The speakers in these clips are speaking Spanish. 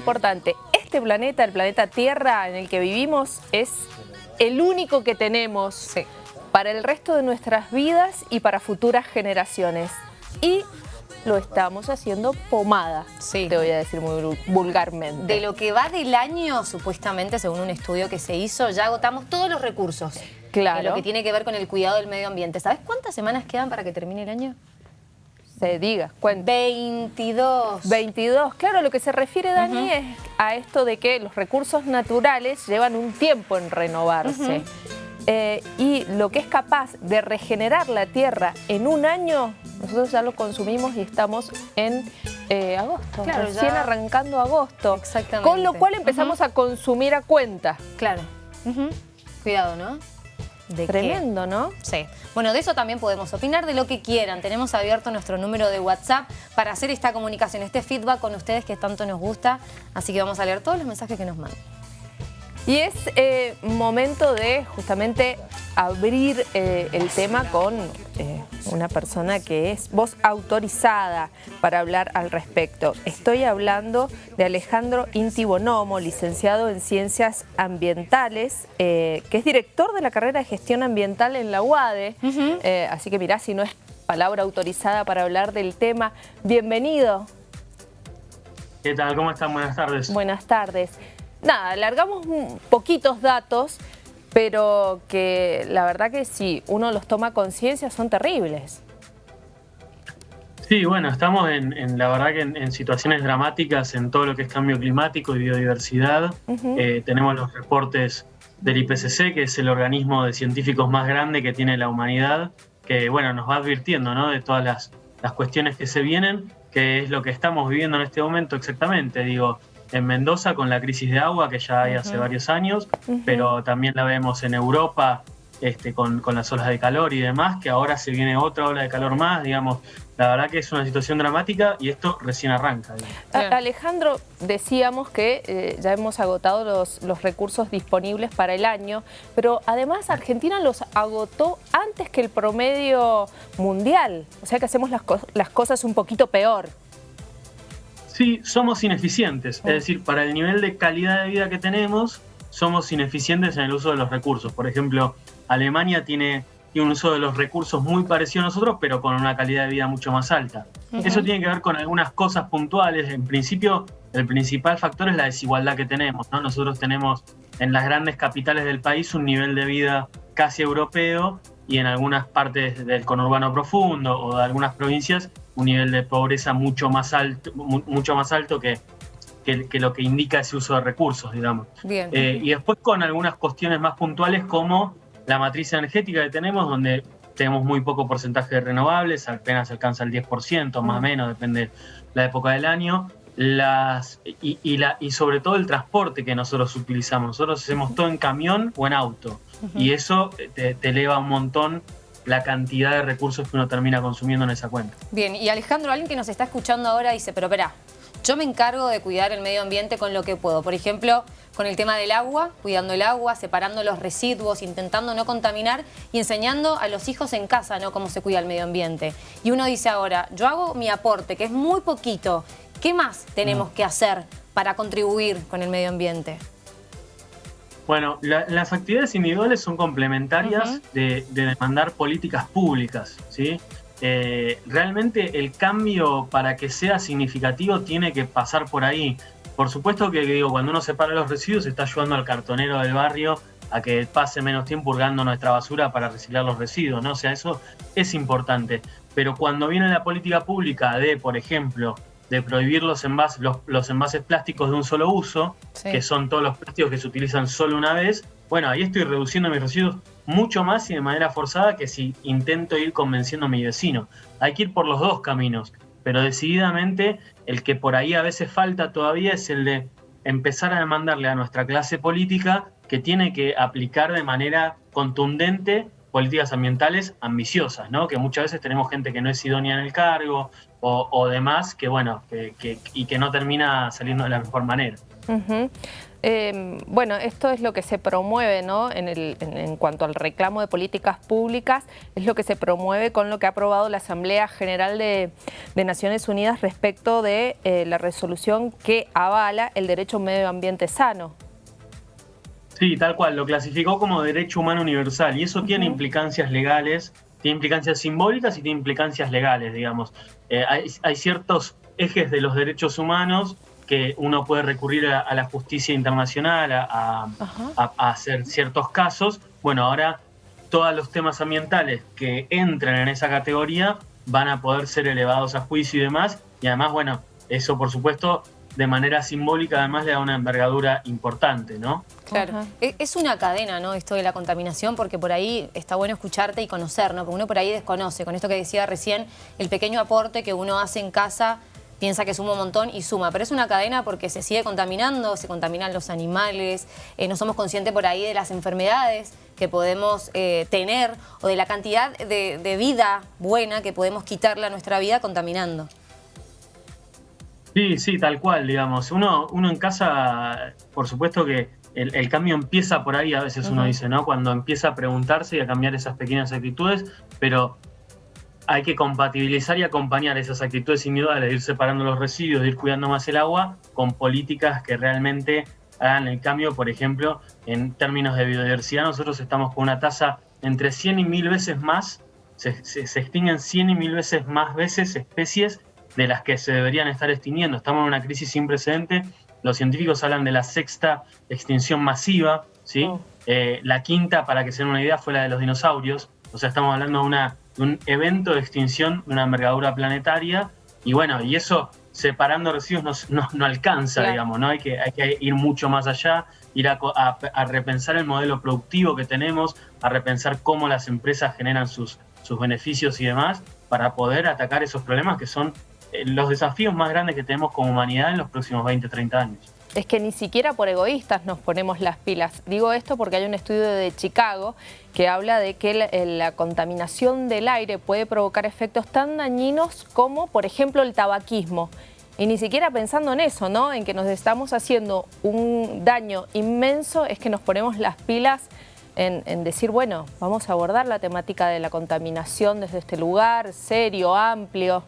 importante, este planeta, el planeta Tierra en el que vivimos, es el único que tenemos para el resto de nuestras vidas y para futuras generaciones. Y lo estamos haciendo pomada, te voy a decir muy vulgarmente. De lo que va del año, supuestamente, según un estudio que se hizo, ya agotamos todos los recursos. Claro. lo que tiene que ver con el cuidado del medio ambiente. ¿Sabes cuántas semanas quedan para que termine el año? Se diga, cuenta. 22. 22. Claro, lo que se refiere, Dani, es a esto de que los recursos naturales llevan un tiempo en renovarse. Eh, y lo que es capaz de regenerar la tierra en un año, nosotros ya lo consumimos y estamos en eh, agosto, recién arrancando agosto. Exactamente. Con lo cual empezamos a consumir a cuenta. Claro. Cuidado, ¿no? ¿De Tremendo, ¿no? Sí. Bueno, de eso también podemos opinar, de lo que quieran. Tenemos abierto nuestro número de WhatsApp para hacer esta comunicación, este feedback con ustedes que tanto nos gusta. Así que vamos a leer todos los mensajes que nos mandan. Y es eh, momento de justamente abrir eh, el tema con eh, una persona que es voz autorizada para hablar al respecto. Estoy hablando de Alejandro Intibonomo, licenciado en Ciencias Ambientales, que es director de la carrera de Gestión Ambiental en la UADE. así que mirá, si no es palabra autorizada para hablar del tema, bienvenido. ¿Qué tal? ¿Cómo están? Buenas tardes. Buenas tardes nada, alargamos poquitos datos, pero que la verdad que si uno los toma conciencia son terribles. Sí, bueno, estamos en, la verdad que en, situaciones dramáticas en todo lo que es cambio climático y biodiversidad. Eh, tenemos los reportes del IPCC, que es el organismo de científicos más grande que tiene la humanidad, que bueno, nos va advirtiendo ¿no? de todas las, las cuestiones que se vienen, que es lo que estamos viviendo en este momento exactamente. Digo, en Mendoza con la crisis de agua que ya hay hace varios años, pero también la vemos en Europa este, con, las olas de calor y demás, que ahora se viene otra ola de calor más, digamos, la verdad que es una situación dramática y esto recién arranca. Alejandro, decíamos que eh, ya hemos agotado los, los, recursos disponibles para el año, pero además Argentina los agotó antes que el promedio mundial, o sea que hacemos las, las cosas un poquito peor. Sí, somos ineficientes. Es decir, para el nivel de calidad de vida que tenemos, somos ineficientes en el uso de los recursos. Por ejemplo, Alemania tiene, un uso de los recursos muy parecido a nosotros, pero con una calidad de vida mucho más alta. Eso tiene que ver con algunas cosas puntuales. En principio, el principal factor es la desigualdad que tenemos. ¿no? Nosotros tenemos en las grandes capitales del país un nivel de vida casi europeo y en algunas partes del conurbano profundo o de algunas provincias un nivel de pobreza mucho más alto, mucho más alto que, que, lo que indica ese uso de recursos, digamos. Eh, y después con algunas cuestiones más puntuales como la matriz energética que tenemos, donde tenemos muy poco porcentaje de renovables, apenas alcanza el 10%, más o menos, depende de la época del año. Las, y, la, y sobre todo el transporte que nosotros utilizamos. Nosotros hacemos todo en camión o en auto. Y eso te, eleva un montón la cantidad de recursos que uno termina consumiendo en esa cuenta. Bien, y Alejandro, alguien que nos está escuchando ahora dice, pero espera, yo me encargo de cuidar el medio ambiente con lo que puedo. Por ejemplo, con el tema del agua, cuidando el agua, separando los residuos, intentando no contaminar y enseñando a los hijos en casa ¿no? cómo se cuida el medio ambiente. Y uno dice ahora, yo hago mi aporte, que es muy poquito. ¿Qué más tenemos que hacer para contribuir con el medio ambiente? Bueno, las actividades individuales son complementarias de, demandar políticas públicas, ¿sí? Eh, realmente el cambio para que sea significativo tiene que pasar por ahí. Por supuesto que digo, cuando uno separa los residuos está ayudando al cartonero del barrio a que pase menos tiempo hurgando nuestra basura para reciclar los residuos, ¿no? O sea, eso es importante. Pero cuando viene la política pública de, por ejemplo, de prohibir los envases, los, envases plásticos de un solo uso, que son todos los plásticos que se utilizan solo una vez, bueno, ahí estoy reduciendo mis residuos mucho más y de manera forzada que si intento ir convenciendo a mi vecino. Hay que ir por los dos caminos, pero decididamente el que por ahí a veces falta todavía es el de empezar a demandarle a nuestra clase política que tiene que aplicar de manera contundente políticas ambientales ambiciosas, ¿no? Que muchas veces tenemos gente que no es idónea en el cargo o, demás, que bueno, que, y que no termina saliendo de la mejor manera. Em, bueno, esto es lo que se promueve ¿no? en, cuanto al reclamo de políticas públicas, es lo que se promueve con lo que ha aprobado la Asamblea General de, Naciones Unidas respecto de eh, la resolución que avala el derecho a un medio ambiente sano. Sí, tal cual, lo clasificó como derecho humano universal y eso tiene implicancias legales, tiene implicancias simbólicas y tiene implicancias legales, digamos. Eh, hay ciertos ejes de los derechos humanos que uno puede recurrir a, la justicia internacional a, hacer ciertos casos. Bueno, ahora todos los temas ambientales que entran en esa categoría van a poder ser elevados a juicio y demás. Y además, bueno, eso por supuesto de manera simbólica además le da una envergadura importante, ¿no? Claro, e, es una cadena, ¿no? Esto de la contaminación, porque por ahí está bueno escucharte y conocer, ¿no? Porque uno por ahí desconoce, con esto que decía recién, el pequeño aporte que uno hace en casa piensa que suma un montón y suma, pero es una cadena porque se sigue contaminando, se contaminan los animales, eh, no somos conscientes por ahí de las enfermedades que podemos eh, tener o de la cantidad de, vida buena que podemos quitarle a nuestra vida contaminando. Sí, sí, tal cual, digamos. Uno, uno en casa, por supuesto que el, cambio empieza por ahí, a veces uno dice, ¿no? Cuando empieza a preguntarse y a cambiar esas pequeñas actitudes, pero hay que compatibilizar y acompañar esas actitudes individuales ir separando los residuos, de ir cuidando más el agua, con políticas que realmente hagan el cambio, por ejemplo, en términos de biodiversidad, nosotros estamos con una tasa entre 100 y 1000 veces más, se, se, extinguen 100 y 1000 veces más veces especies de las que se deberían estar extinguiendo. Estamos en una crisis sin precedente, los científicos hablan de la sexta extinción masiva, ¿sí? Oh. Eh, la quinta, para que se den una idea, fue la de los dinosaurios, o sea, estamos hablando de una un evento de extinción de una envergadura planetaria y bueno, y eso separando residuos no, no, alcanza, digamos, ¿no? Hay que, hay que ir mucho más allá, ir a, a, repensar el modelo productivo que tenemos, a repensar cómo las empresas generan sus, sus beneficios y demás, para poder atacar esos problemas que son los desafíos más grandes que tenemos como humanidad en los próximos 20, 30 años es que ni siquiera por egoístas nos ponemos las pilas. Digo esto porque hay un estudio de Chicago que habla de que la, contaminación del aire puede provocar efectos tan dañinos como, por ejemplo, el tabaquismo. Y ni siquiera pensando en eso, ¿no? En que nos estamos haciendo un daño inmenso, es que nos ponemos las pilas en, decir, bueno, vamos a abordar la temática de la contaminación desde este lugar, serio, amplio.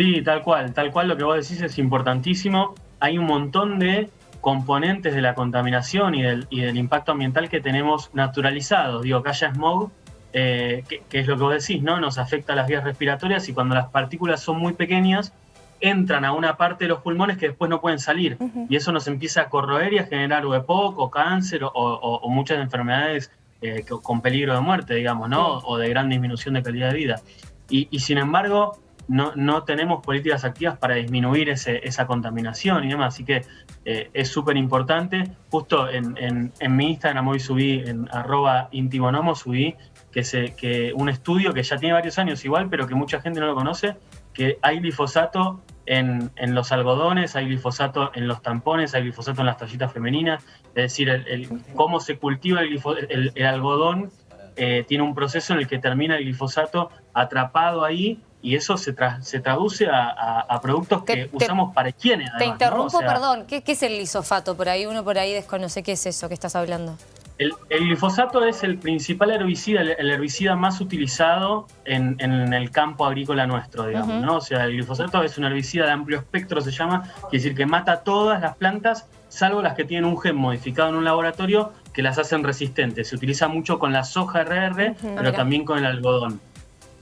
Sí, tal cual, tal cual lo que vos decís es importantísimo hay un montón de componentes de la contaminación y del, y del impacto ambiental que tenemos naturalizados. Digo, que haya smog, eh, que, es lo que vos decís, ¿no? Nos afecta a las vías respiratorias y cuando las partículas son muy pequeñas, entran a una parte de los pulmones que después no pueden salir. Y eso nos empieza a corroer y a generar o EPOC o cáncer o, muchas enfermedades eh, con peligro de muerte, digamos, ¿no? O de gran disminución de calidad de vida. Y, y sin embargo, no, no tenemos políticas activas para disminuir ese, esa contaminación y demás. Así que eh, es súper importante. Justo en, en, mi Instagram hoy subí, en arroba intibonomo, subí que, se, que un estudio que ya tiene varios años igual, pero que mucha gente no lo conoce, que hay glifosato en, en, los algodones, hay glifosato en los tampones, hay glifosato en las tallitas femeninas, es decir, el, cómo se cultiva el, el, algodón eh, tiene un proceso en el que termina el glifosato atrapado ahí y eso se, se traduce a, productos que usamos para higiene. te interrumpo, perdón, ¿Qué, es el glifosato? Por ahí uno por ahí desconoce qué es eso que estás hablando. El, glifosato es el principal herbicida, el, herbicida más utilizado en, el campo agrícola nuestro, digamos, ¿no? O sea, el glifosato es un herbicida de amplio espectro, se llama, quiere decir que mata todas las plantas, salvo las que tienen un gen modificado en un laboratorio que las hacen resistentes. Se utiliza mucho con la soja RR, pero también con el algodón.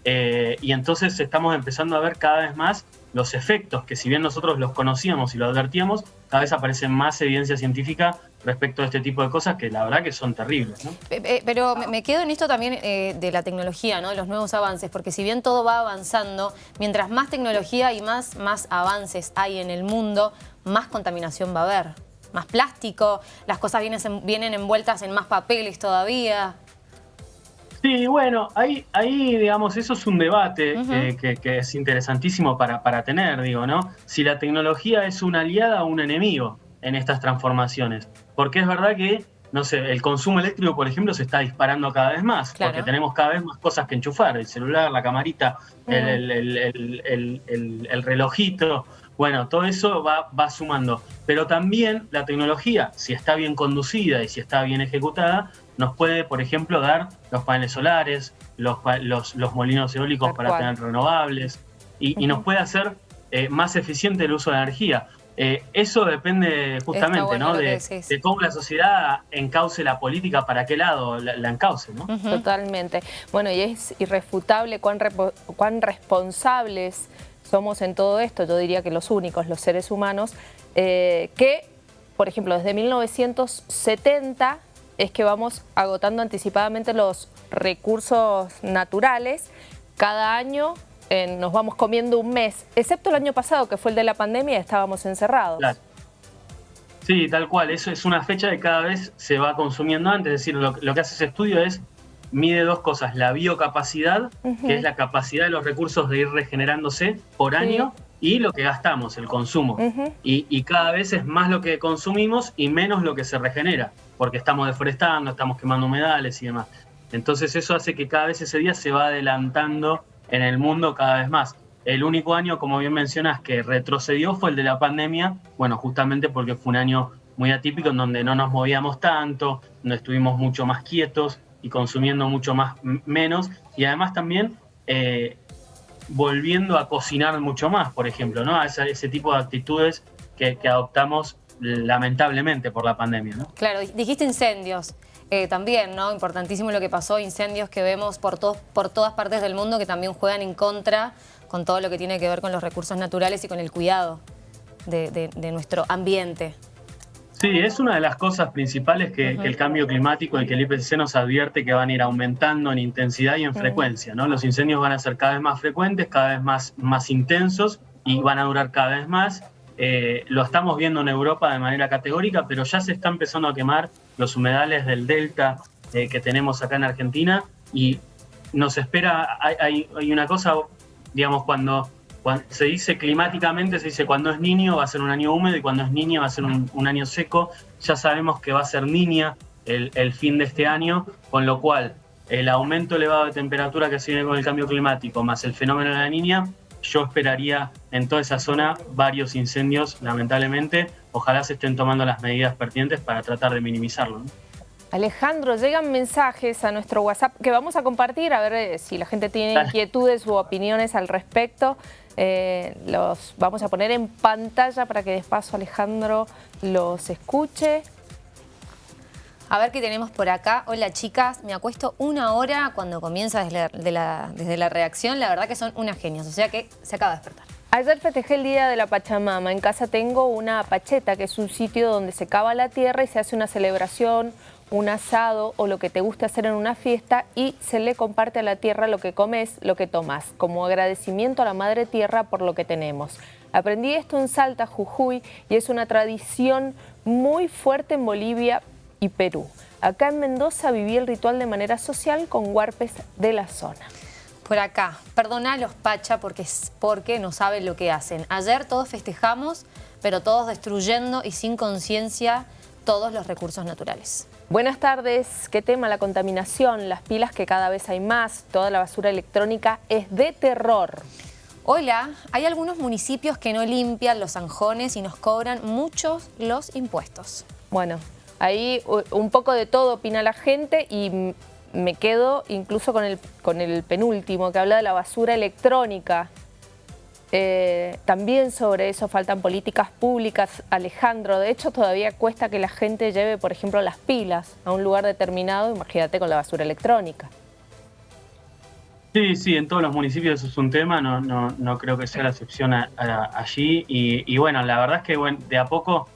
Eh, y entonces estamos empezando a ver cada vez más los efectos que si bien nosotros los conocíamos y lo advertíamos, cada vez aparece más evidencia científica respecto a este tipo de cosas que la verdad que son terribles. Pero me quedo en esto también eh, de la tecnología, ¿no? de los nuevos avances, porque si bien todo va avanzando, mientras más tecnología y más, más avances hay en el mundo, más contaminación va a haber. Más plástico, las cosas vienen, vienen envueltas en más papeles todavía. Sí, bueno, ahí, ahí digamos, eso es un debate que, es interesantísimo para, para tener, digo, ¿no? Si la tecnología es una aliada o un enemigo en estas transformaciones. Porque es verdad que no sé, el consumo eléctrico, por ejemplo, se está disparando cada vez más, porque tenemos cada vez más cosas que enchufar, el celular, la camarita, el, relojito, bueno, todo eso va, va sumando. Pero también la tecnología, si está bien conducida y si está bien ejecutada, nos puede, por ejemplo, dar los paneles solares, los, los, molinos eólicos para tener renovables, y, nos puede hacer eh, más eficiente el uso de energía. Eh, eso depende justamente ¿no? de, cómo la sociedad encauce la política, para qué lado la, encauce. ¿no? Totalmente. Bueno, y es irrefutable cuán, cuán responsables somos en todo esto, yo diría que los únicos, los seres humanos, eh, que, por ejemplo, desde 1970 es que vamos agotando anticipadamente los recursos naturales. Cada año nos vamos comiendo un mes, excepto el año pasado, que fue el de la pandemia, estábamos encerrados. Sí, tal cual. Eso es una fecha que cada vez se va consumiendo antes. Es decir, lo, que hace ese estudio es mide dos cosas. La biocapacidad, que es la capacidad de los recursos de ir regenerándose por año, y lo que gastamos, el consumo. y, y, cada vez es más lo que consumimos y menos lo que se regenera, porque estamos deforestando, estamos quemando humedales y demás. Entonces eso hace que cada vez ese día se va adelantando en el mundo cada vez más. El único año, como bien mencionas, que retrocedió fue el de la pandemia, bueno, justamente porque fue un año muy atípico en donde no nos movíamos tanto, donde estuvimos mucho más quietos y consumiendo mucho más menos, y además también eh, volviendo a cocinar mucho más, por ejemplo, ¿no? A ese, tipo de actitudes que, adoptamos lamentablemente por la pandemia, ¿no? Claro, dijiste incendios. Eh, también, ¿no? Importantísimo lo que pasó, incendios que vemos por, todos, por todas partes del mundo que también juegan en contra con todo lo que tiene que ver con los recursos naturales y con el cuidado de, nuestro ambiente. Sí, es una de las cosas principales que, el cambio climático y que el IPCC nos advierte que van a ir aumentando en intensidad y en frecuencia. ¿no? Los incendios van a ser cada vez más frecuentes, cada vez más, más intensos y van a durar cada vez más. Eh, lo estamos viendo en Europa de manera categórica, pero ya se está empezando a quemar los humedales del delta eh, que tenemos acá en Argentina. Y nos espera, hay, una cosa, digamos, cuando, se dice climáticamente, se dice cuando es niño va a ser un año húmedo y cuando es niña va a ser un, año seco, ya sabemos que va a ser niña el, fin de este año, con lo cual el aumento elevado de temperatura que se con el cambio climático más el fenómeno de la niña yo esperaría en toda esa zona varios incendios, lamentablemente. Ojalá se estén tomando las medidas pertinentes para tratar de minimizarlo. Alejandro, llegan mensajes a nuestro WhatsApp que vamos a compartir, a ver eh, si la gente tiene inquietudes u opiniones al respecto. Eh, los vamos a poner en pantalla para que despacio Alejandro los escuche. A ver qué tenemos por acá. Hola chicas, me acuesto una hora cuando comienza desde la, desde la reacción. La verdad que son unas genias, o sea que se acaba de despertar. Ayer festejé el Día de la Pachamama. En casa tengo una pacheta, que es un sitio donde se cava la tierra y se hace una celebración, un asado o lo que te guste hacer en una fiesta y se le comparte a la tierra lo que comes, lo que tomas, como agradecimiento a la Madre Tierra por lo que tenemos. Aprendí esto en Salta, Jujuy, y es una tradición muy fuerte en Bolivia, y Perú. Acá en Mendoza viví el ritual de manera social con huarpes de la zona. Por acá, perdona los Pacha porque, porque no saben lo que hacen. Ayer todos festejamos, pero todos destruyendo y sin conciencia todos los recursos naturales. Buenas tardes. ¿Qué tema? La contaminación, las pilas que cada vez hay más, toda la basura electrónica es de terror. Hola, hay algunos municipios que no limpian los zanjones y nos cobran muchos los impuestos. Bueno, Ahí un poco de todo opina la gente y me quedo incluso con el, con el penúltimo que habla de la basura electrónica. Eh, también sobre eso faltan políticas públicas, Alejandro. De hecho, todavía cuesta que la gente lleve, por ejemplo, las pilas a un lugar determinado. Imagínate con la basura electrónica. Sí, sí, en todos los municipios eso es un tema. No, no, no creo que sea la excepción allí. Y, bueno, la verdad es que de a poco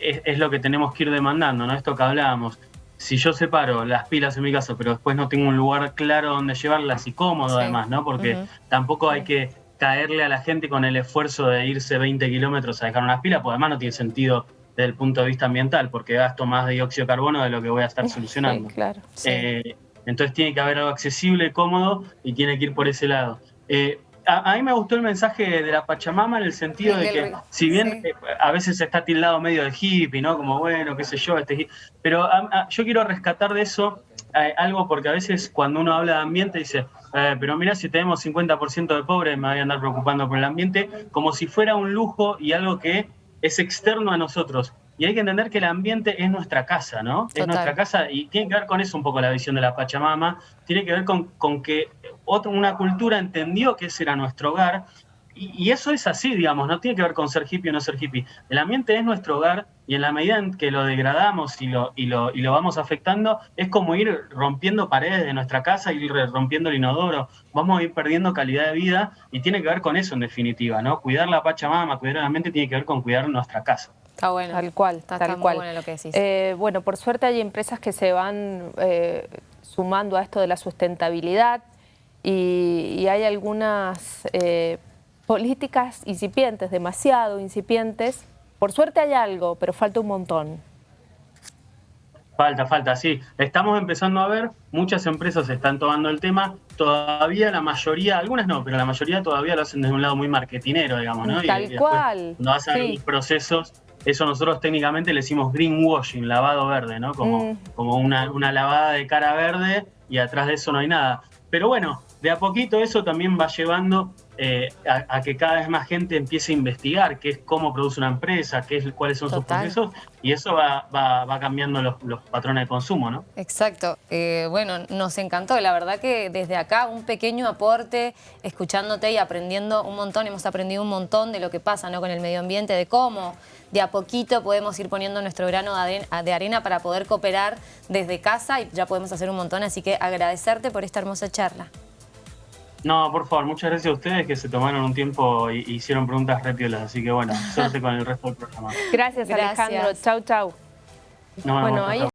es, lo que tenemos que ir demandando, ¿no? Esto que hablábamos. Si yo separo las pilas en mi casa, pero después no tengo un lugar claro donde llevarlas y cómodo además, ¿no? Porque tampoco hay que caerle a la gente con el esfuerzo de irse 20 kilómetros a dejar unas pilas, porque además no tiene sentido desde el punto de vista ambiental, porque gasto más dióxido de carbono de lo que voy a estar solucionando. claro. Eh, entonces tiene que haber algo accesible, cómodo y tiene que ir por ese lado. Eh, a, a mí me gustó el mensaje de la Pachamama en el sentido de que, si bien sí. eh, a veces está tildado medio de hippie, ¿no? Como, bueno, qué sé yo, este hippie. Pero a- a- yo quiero rescatar de eso eh, algo porque a veces cuando uno habla de ambiente dice, eh, pero mira, si tenemos 50% de pobres me voy a andar preocupando por el ambiente, como si fuera un lujo y algo que es externo a nosotros. Y hay que entender que el ambiente es nuestra casa, ¿no? Es nuestra casa y tiene que ver con eso un poco la visión de la Pachamama, tiene que ver con, con que otra, una cultura entendió que ese era nuestro hogar y, y eso es así, digamos, no tiene que ver con ser hippie o no ser hippie. El ambiente es nuestro hogar y en la medida en que lo degradamos y lo, y lo, y lo vamos afectando, es como ir rompiendo paredes de nuestra casa, ir rompiendo el inodoro, vamos a ir perdiendo calidad de vida y tiene que ver con eso en definitiva, ¿no? Cuidar la Pachamama, cuidar el ambiente tiene que ver con cuidar nuestra casa. Está bueno. Tal cual, Está, tal está muy cual. bueno lo que decís. Eh, bueno, por suerte hay empresas que se van eh, sumando a esto de la sustentabilidad y, y hay algunas eh, políticas incipientes, demasiado incipientes. Por suerte hay algo, pero falta un montón. Falta, falta, sí. Estamos empezando a ver, muchas empresas están tomando el tema, todavía la mayoría, algunas no, pero la mayoría todavía lo hacen desde un lado muy marketinero, digamos, ¿no? Tal y cual, Cuando hacen sí. los procesos, eso nosotros técnicamente le decimos greenwashing, lavado verde, ¿no? Como, Mm. como una, una lavada de cara verde y atrás de eso no hay nada. Pero bueno, de a poquito eso también va llevando eh, a, a que cada vez más gente empiece a investigar qué es cómo produce una empresa, qué es, cuáles son Total. sus procesos, y eso va, va, va cambiando los, los patrones de consumo, ¿no? Exacto. Eh, bueno, nos encantó. La verdad que desde acá un pequeño aporte, escuchándote y aprendiendo un montón. Hemos aprendido un montón de lo que pasa ¿no? con el medio ambiente, de cómo de a poquito podemos ir poniendo nuestro grano de arena para poder cooperar desde casa y ya podemos hacer un montón. Así que agradecerte por esta hermosa charla. No, por favor, muchas gracias a ustedes que se tomaron un tiempo y hicieron preguntas repiolas, así que bueno, suerte con el resto del programa. Gracias, Gracias. Alejandro. Chau, chau. Nos vemos, Bueno, ahí chau.